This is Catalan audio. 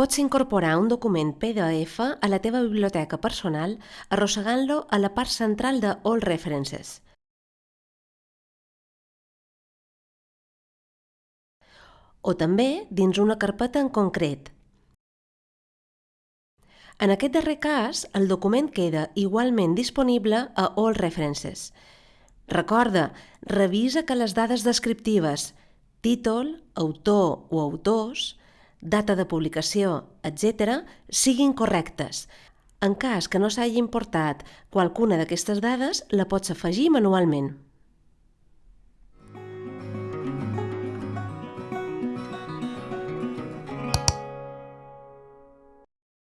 Pots incorporar un document PDF a la teva biblioteca personal arrossegant-lo a la part central de All References. O també dins una carpeta en concret. En aquest darrer cas, el document queda igualment disponible a All References. Recorda, revisa que les dades descriptives, títol, autor o autors, data de publicació, etc., siguin correctes. En cas que no s'hagi importat qualcuna d'aquestes dades, la pots afegir manualment.